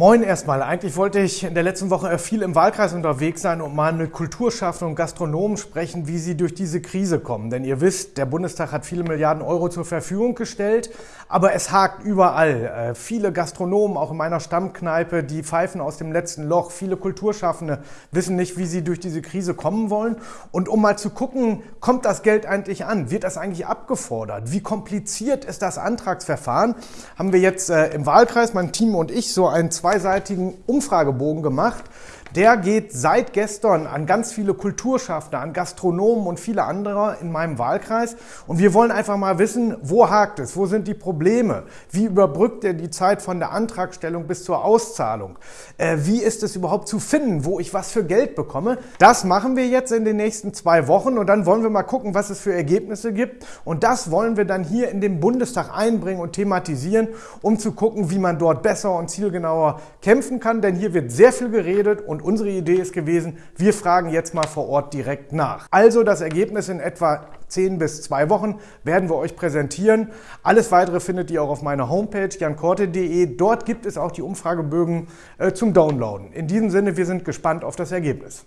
Moin erstmal. Eigentlich wollte ich in der letzten Woche viel im Wahlkreis unterwegs sein und mal mit Kulturschaffenden und Gastronomen sprechen, wie sie durch diese Krise kommen. Denn ihr wisst, der Bundestag hat viele Milliarden Euro zur Verfügung gestellt, aber es hakt überall. Äh, viele Gastronomen, auch in meiner Stammkneipe, die pfeifen aus dem letzten Loch. Viele Kulturschaffende wissen nicht, wie sie durch diese Krise kommen wollen. Und um mal zu gucken, kommt das Geld eigentlich an? Wird das eigentlich abgefordert? Wie kompliziert ist das Antragsverfahren? Haben wir jetzt äh, im Wahlkreis, mein Team und ich, so ein zweiseitigen Umfragebogen gemacht, der geht seit gestern an ganz viele Kulturschaffner, an Gastronomen und viele andere in meinem Wahlkreis. Und wir wollen einfach mal wissen, wo hakt es, wo sind die Probleme, wie überbrückt er die Zeit von der Antragstellung bis zur Auszahlung, äh, wie ist es überhaupt zu finden, wo ich was für Geld bekomme. Das machen wir jetzt in den nächsten zwei Wochen und dann wollen wir mal gucken, was es für Ergebnisse gibt. Und das wollen wir dann hier in den Bundestag einbringen und thematisieren, um zu gucken, wie man dort besser und zielgenauer kämpfen kann. Denn hier wird sehr viel geredet und und unsere Idee ist gewesen, wir fragen jetzt mal vor Ort direkt nach. Also das Ergebnis in etwa 10 bis 2 Wochen werden wir euch präsentieren. Alles weitere findet ihr auch auf meiner Homepage jankorte.de. Dort gibt es auch die Umfragebögen äh, zum Downloaden. In diesem Sinne, wir sind gespannt auf das Ergebnis.